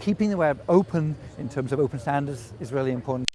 Keeping the web open in terms of open standards is really important.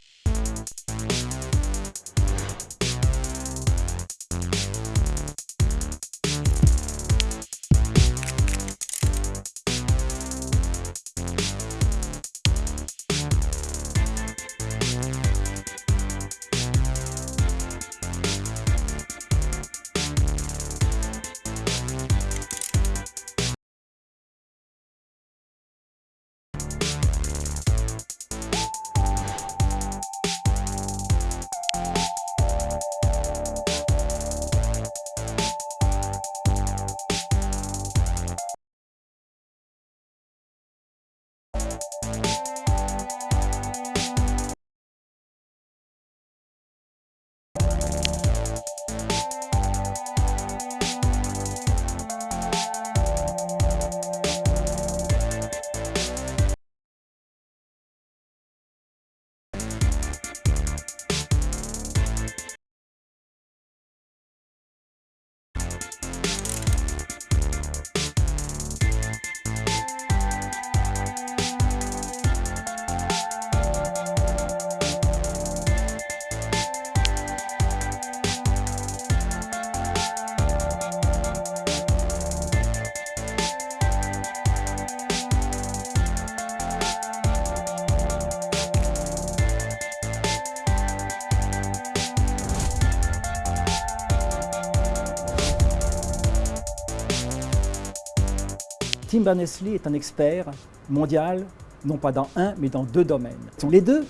Tim Berners-Lee est un expert mondial, non pas dans un, mais dans deux domaines. Les deux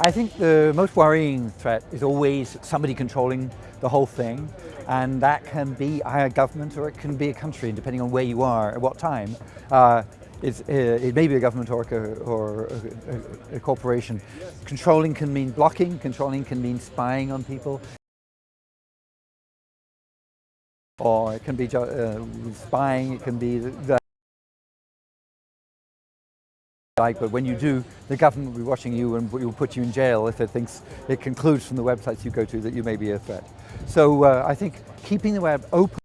I think the most worrying threat is always somebody controlling the whole thing and that can be a government or it can be a country depending on where you are at what time. Uh, it's, uh, it may be a government or, a, or a, a, corporation. Controlling can mean blocking, controlling can mean spying on people. Or it can be uh, spying, it can be the like, but when you do, the government will be watching you and will put you in jail if it thinks it concludes from the websites you go to that you may be a threat. So uh, I think keeping the web open